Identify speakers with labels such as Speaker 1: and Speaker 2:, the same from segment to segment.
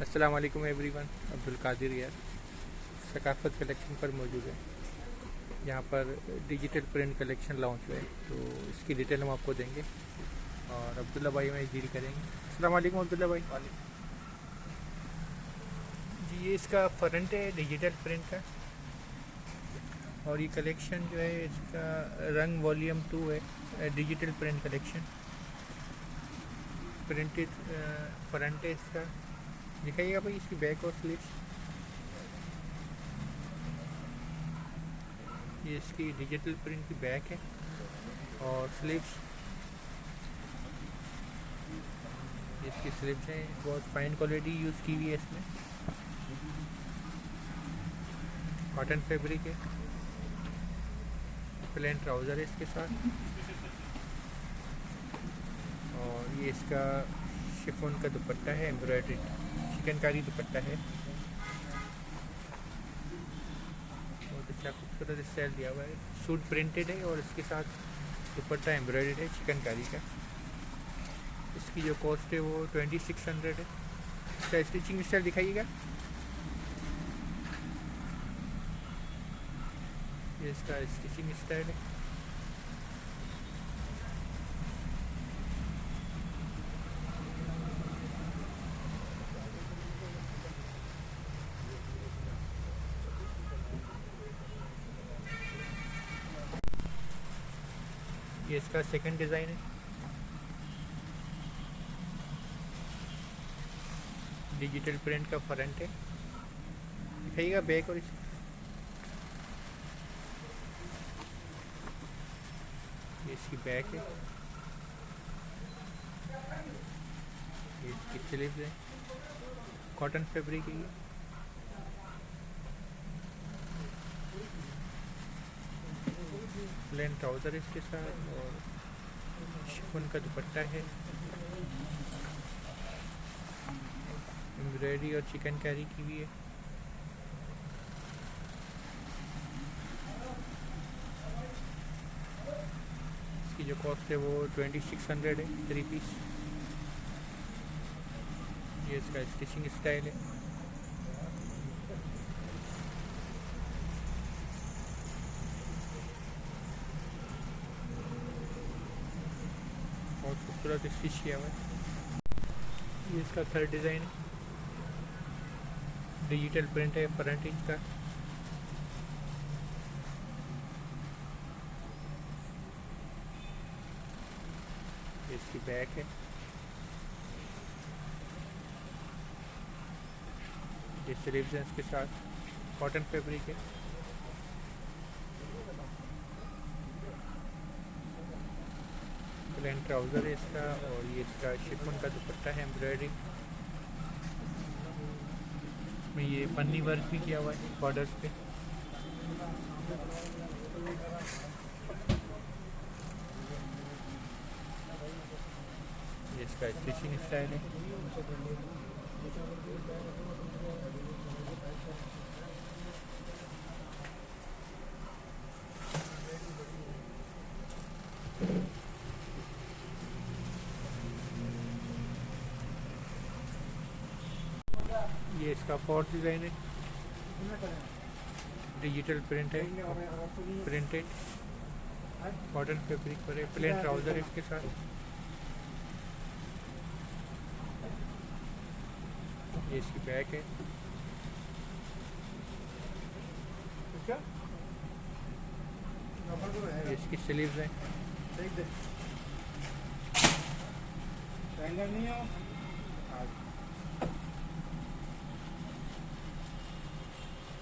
Speaker 1: السلام علیکم every one Abdul Qadir یار. ثقافت کلیکشن پر موجود ہے. یہاں پر ڈیجیٹل پرنٹ کلیکشن لانچ ہوئے. تو اس کی ڈیٹیل ہم آپ کو دیں گے. اور عبداللہ بھائی میں ڈیل کریں گے. السلام علیکم عبداللہ بھائی. جی یہ اس کا فرنٹ ہے ڈیجیٹل پرنٹ کا. اور یہ کلیکشن جو ہے، اس کا رنگ والیوم ٹو ہے. Digital print collection printed front ہے اس کا. دکھائیے گا بھائی اس کی بیک اور سلیپس یہ اس کی ڈیجیٹل پرنٹ کی بیک ہے اور سلیپس اس کی سلیپس ہیں بہت فائن کوالٹی یوز کی ہوئی ہے اس میں کاٹن فیبرک ہے پلین ٹراؤزر ہے اس کے ساتھ اور یہ اس کا شفون کا دوپٹہ ہے ایمبرائڈری چکن کاری دوپٹہ ہے بہت اچھا خوبصورت اسٹائل دیا ہوا ہے سوٹ پرنٹڈ ہے اور اس کے ساتھ دوپٹہ ایمبرائڈریڈ ہے چکن کاری کا اس کی جو کاسٹ ہے وہ ٹوینٹی سکس ہنڈریڈ ہے اس کا اسٹیچنگ اسٹائل دکھائیے گا یہ اس کا اسٹیچنگ اسٹائل ہے یہ اس کا سیکنڈ ڈیزائن ہے۔ ڈیجیٹل پرنٹ کا فرنٹ ہے۔ دکھائیے گا بیک اور اس۔ یہ اس کی بیک ہے۔ یہ اس کی سلیپس ہے۔ کاٹن فیبرک ہے یہ۔ پلین ٹراؤزر اس کے ساتھ اور شفن کا دوپٹہ ہے امبرائڈری اور چکن کیری کی بھی ہے اس کی جو کاسٹ ہے وہ ٹوینٹی سکس ہنڈریڈ ہے تھری پیس یہ اس کا اسٹیچنگ اسٹائل ہے بہت خوبصورت اسٹچ کیا ہوا ہے۔ یہ اس کا تھرڈ ڈیزائن ہے۔ ڈیجیٹل پرنٹ ہے فرنٹ انچ کا۔ اس کی بیک ہے۔ یہ سلیوز ہیں اس کے ساتھ کاٹن فیبرک ہے۔ پلین ٹراؤزر ہے اس کا اور یہ اس کا شفن کا دوپٹہ ہے ایمبرائڈری میں یہ پنی ورک بھی کیا ہوا ہے بارڈرس پہ. یہ اس کا اسٹیچنگ اسٹائل ہے یہ اس کا فورتھ ڈیزائن ہے۔ ڈیجیٹل پرنٹ ہے پرنٹڈ کاٹن فیبرک پر ہے پلین ٹراؤزر ہے اس کے ساتھ۔ یہ اس کی بیک ہے۔ یہ اس کی سلیوز ہیں۔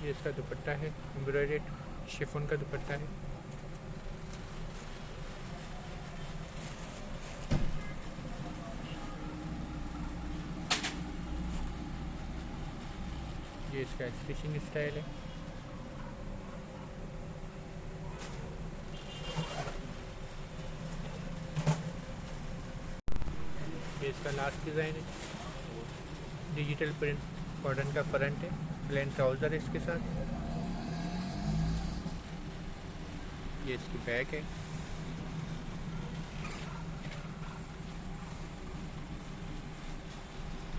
Speaker 1: یہ اس کا دوپٹہ ہے امبرائڈیڈ شفون کا دوپٹہ ہے۔ یہ اس کا اسٹیچنگ اسٹائل ہے۔ یہ اس کا لاسٹ ڈیزائن ہے۔ ڈیجیٹل پرنٹ کاٹن کا فرنٹ ہے۔ پلین ٹراؤزر ہے اس کے ساتھ۔ یہ اس کی بیک ہے۔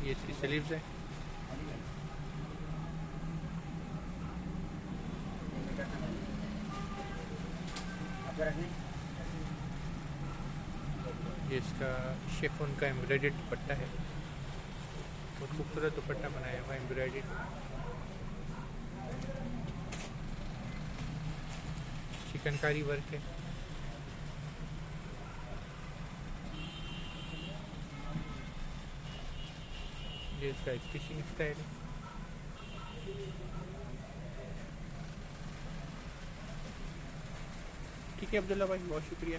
Speaker 1: یہ اس کی سلیوز ہے۔ یہ اس کا شیفون کا ایمبرائڈ دوپٹہ ہے۔ بہت خوبصورت دوپٹہ بنایا ہوا ایمبرائڈ چنکاری ورک ہے۔ یہ اس کا فشنگ اسٹائل ہے۔ ٹھیک ہے عبداللہ بھائی، بہت شکریہ۔